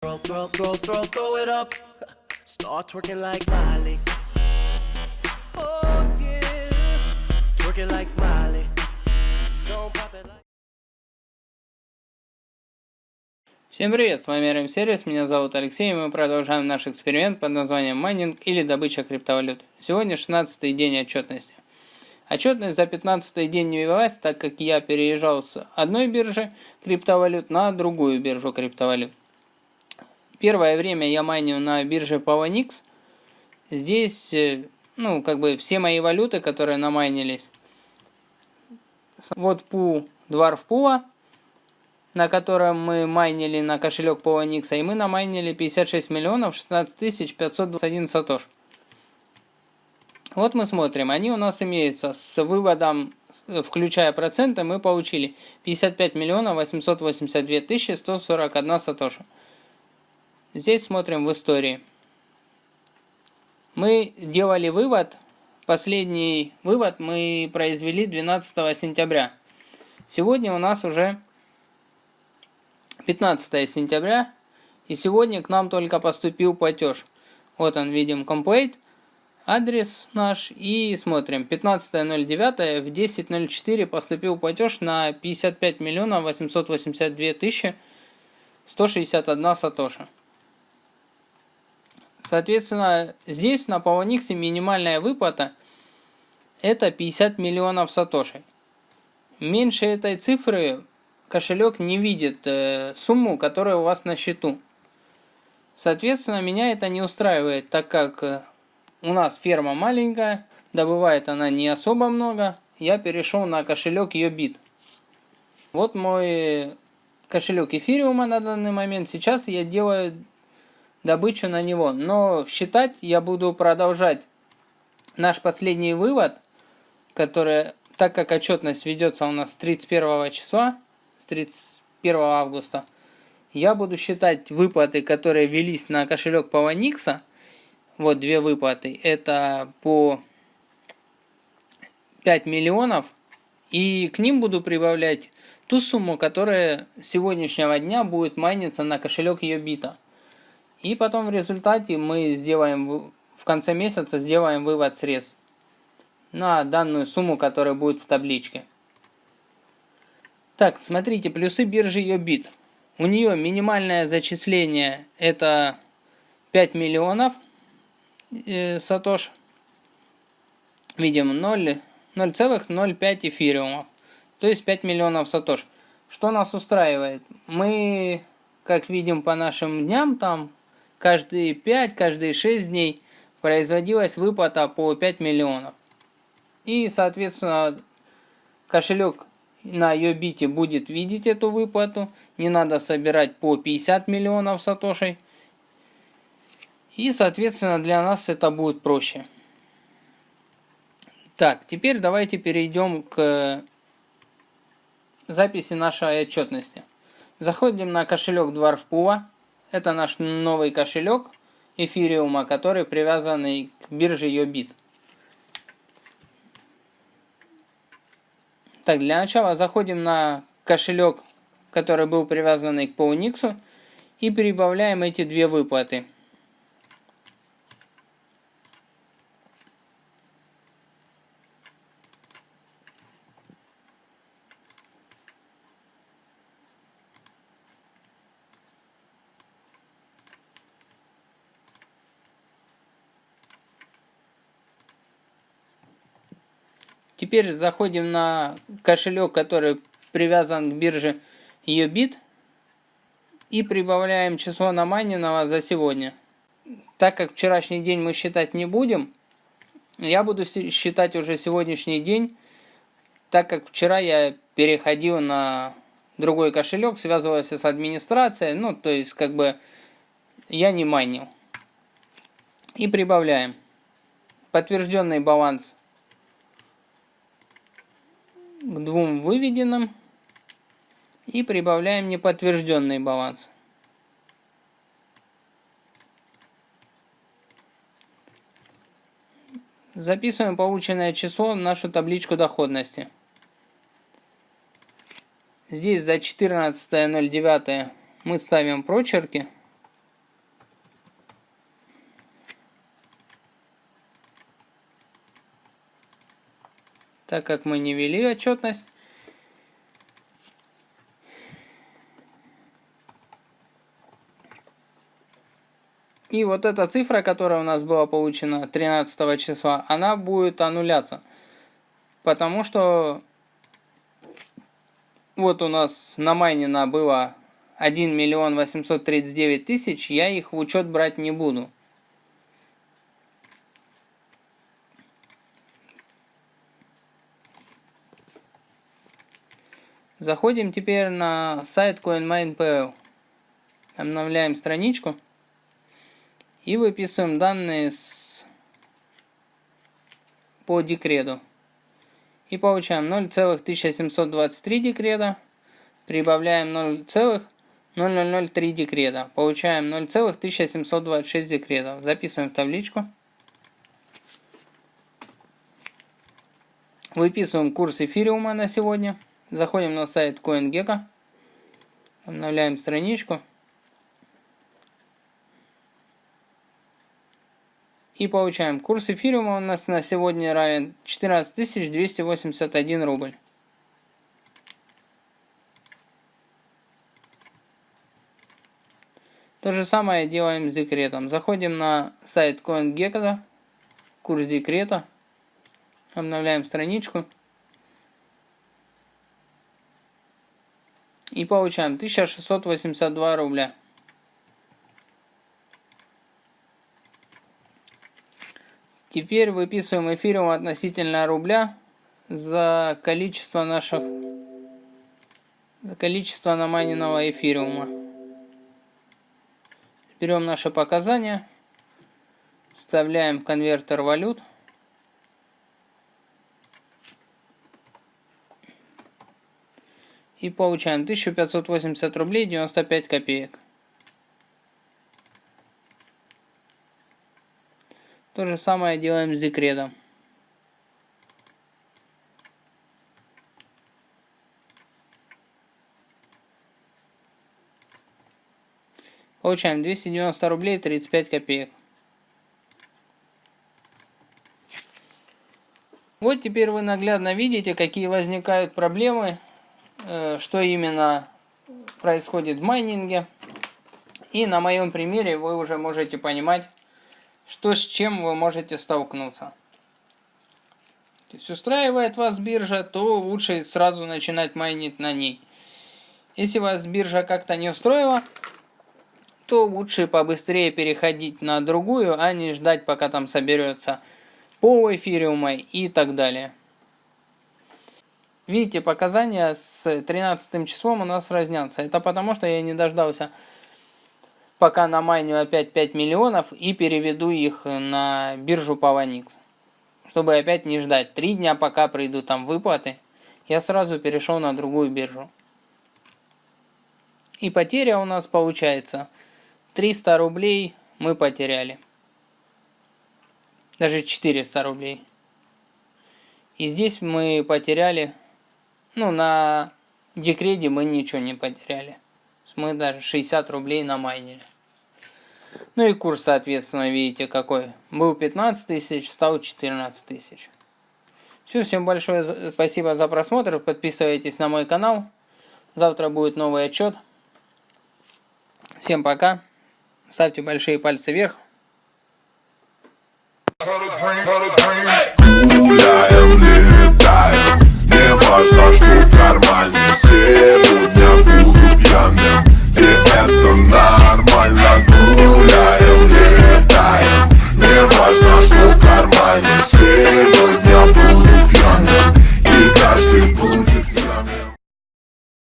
Throw, throw, throw, throw, throw it up. Start twerking like Miley. Oh yeah. Twerking like Miley. Don't pop it like. Всем привет, с вами RM Сервис, меня зовут Алексей, и мы продолжаем наш эксперимент под названием майнинг или добыча криптовалют. Сегодня 16 день отчетности. Отчетность за 15 день не велась, так как я переезжал с одной биржи криптовалют на другую биржу криптовалют. Первое время я майнил на бирже Poloniex. Здесь, э, ну, как бы все мои валюты, которые намайнились. Вот пу Dwarf Pula, на котором мы майнили на кошелек Poloniex, и мы намайнили 56 миллионов 16 тысяч 521 сатош. Вот мы смотрим, они у нас имеются с выводом, включая проценты, мы получили 55 миллионов 882 тысячи 141 сатоша. Здесь смотрим в истории. Мы делали вывод, последний вывод мы произвели 12 сентября. Сегодня у нас уже 15 сентября, и сегодня к нам только поступил платеж. Вот он, видим, complete адрес наш и смотрим. 15.09 в 10.04 поступил платеж на 55 миллионов 882 тысячи 161 сатоша. Соответственно, здесь на Poloniex минимальная выплата это 50 миллионов сатошей. Меньше этой цифры кошелек не видит э, сумму, которая у вас на счету. Соответственно, меня это не устраивает, так как э, у нас ферма маленькая, добывает она не особо много. Я перешел на кошелек Yobit. Вот мой кошелек эфириума на данный момент. Сейчас я делаю добычу на него. Но считать я буду продолжать наш последний вывод, который, так как отчетность ведется у нас с 31 числа, с 31 августа, я буду считать выплаты, которые велись на кошелек Poloniex, вот две выплаты. Это по 5 миллионов. И к ним буду прибавлять ту сумму, которая с сегодняшнего дня будет майниться на кошелек Йобита. И потом в результате мы сделаем в конце месяца сделаем вывод средств на данную сумму, которая будет в табличке. Так, смотрите, плюсы биржи Йобит. У нее минимальное зачисление это 5 миллионов – э, сатош. Видим 0,05 эфириумов. То есть 5 миллионов сатош. Что нас устраивает? Мы, как видим по нашим дням, там каждые 5, каждые 6 дней производилась выплата по 5 миллионов. И, соответственно, кошелек на Йобите будет видеть эту выплату. Не надо собирать по 50 миллионов сатошей. И, соответственно, для нас это будет проще. Так, теперь давайте перейдем к записи нашей отчетности. Заходим на кошелек Dwarfpool. Это наш новый кошелек эфириума, который привязан к бирже Yobit. Так, для начала заходим на кошелек, который был привязан к Poloniex, и прибавляем эти две выплаты – Теперь заходим на кошелек, который привязан к бирже Yobit и прибавляем число намайненного за сегодня. Так как вчерашний день мы считать не будем, я буду считать уже сегодняшний день, так как вчера я переходил на другой кошелек, связывался с администрацией, ну, то есть, как бы, я не майнил. И прибавляем. Подтвержденный баланс к двум выведенным и прибавляем неподтвержденный баланс. Записываем полученное число в нашу табличку доходности. Здесь за 14.09 мы ставим прочерки. Так как мы не вели отчетность. И вот эта цифра, которая у нас была получена 13 числа, она будет аннуляться. Потому что вот у нас на намайнено было 1 миллион 839 тысяч, я их в учет брать не буду. Заходим теперь на сайт CoinMine.pl. Обновляем страничку. И выписываем данные с... по декрету. И получаем 0,1723 декрета. Прибавляем 0,0003 декрета. Получаем 0,1726 декретов. Записываем в табличку. Выписываем курс эфириума на сегодня. Заходим на сайт CoinGecko. Обновляем страничку. И получаем. Курс эфириума у нас на сегодня равен 14 281 рубль. То же самое делаем с декретом. Заходим на сайт CoinGecko, курс декрета, обновляем страничку. И получаем 1682 рубля. Теперь выписываем эфириум относительно рубля за количество наших за количество намайненного эфириума. Берем наши показания, вставляем в конвертер валют. И получаем 1580 рублей 95 копеек. То же самое делаем с декретом. Получаем 290 рублей 35 копеек. Вот теперь вы наглядно видите, какие возникают проблемы, что именно происходит в майнинге. И на моем примере вы уже можете понимать, что с чем вы можете столкнуться. То есть устраивает вас биржа, то лучше сразу начинать майнить на ней. Если вас биржа как-то не устроила, то лучше побыстрее переходить на другую, а не ждать, пока там соберется пол эфириума и так далее. Видите, показания с 13 числом у нас разнятся. Это потому, что я не дождался пока на майню опять 5 миллионов и переведу их на биржу Pavanex. Чтобы опять не ждать 3 дня, пока придут там выплаты, я сразу перешел на другую биржу. И потеря у нас получается 300 рублей мы потеряли. Даже 400 рублей. И здесь мы потеряли, ну на декрете мы ничего не потеряли мы даже 60 рублей намайнили. Ну и курс, соответственно, видите какой. Был 15 тысяч, стал 14 тысяч. Все, всем большое спасибо за просмотр. Подписывайтесь на мой канал. Завтра будет новый отчет. Всем пока. Ставьте большие пальцы вверх. Важно, что в кармане